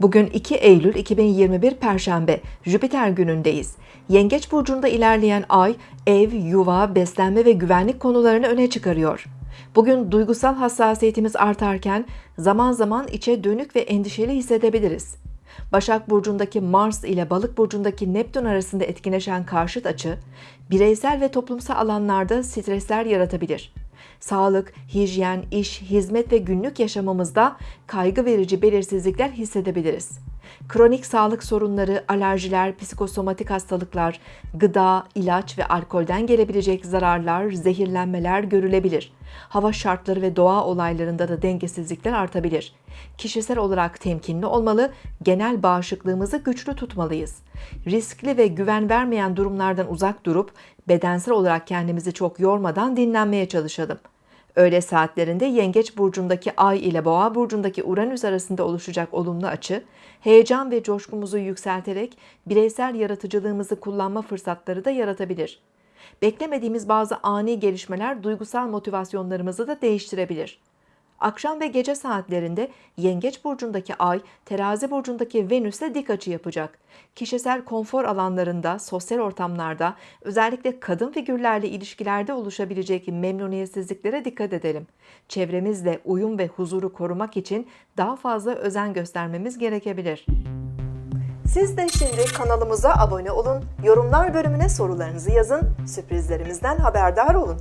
Bugün 2 Eylül 2021 Perşembe, Jüpiter günündeyiz. Yengeç burcunda ilerleyen ay, ev, yuva, beslenme ve güvenlik konularını öne çıkarıyor. Bugün duygusal hassasiyetimiz artarken zaman zaman içe dönük ve endişeli hissedebiliriz. Başak Burcu'ndaki Mars ile Balık Burcu'ndaki Neptün arasında etkileşen karşıt açı, bireysel ve toplumsal alanlarda stresler yaratabilir. Sağlık, hijyen, iş, hizmet ve günlük yaşamımızda kaygı verici belirsizlikler hissedebiliriz. Kronik sağlık sorunları, alerjiler, psikosomatik hastalıklar, gıda, ilaç ve alkolden gelebilecek zararlar, zehirlenmeler görülebilir. Hava şartları ve doğa olaylarında da dengesizlikler artabilir. Kişisel olarak temkinli olmalı, genel bağışıklığımızı güçlü tutmalıyız. Riskli ve güven vermeyen durumlardan uzak durup bedensel olarak kendimizi çok yormadan dinlenmeye çalışalım. Öğle saatlerinde Yengeç burcundaki Ay ile Boğa burcundaki Uranüs arasında oluşacak olumlu açı, heyecan ve coşkumuzu yükselterek bireysel yaratıcılığımızı kullanma fırsatları da yaratabilir. Beklemediğimiz bazı ani gelişmeler duygusal motivasyonlarımızı da değiştirebilir. Akşam ve gece saatlerinde Yengeç burcundaki Ay, Terazi burcundaki Venüs'le dik açı yapacak. Kişisel konfor alanlarında, sosyal ortamlarda, özellikle kadın figürlerle ilişkilerde oluşabilecek memnuniyetsizliklere dikkat edelim. Çevremizle uyum ve huzuru korumak için daha fazla özen göstermemiz gerekebilir. Siz de şimdi kanalımıza abone olun, yorumlar bölümüne sorularınızı yazın, sürprizlerimizden haberdar olun.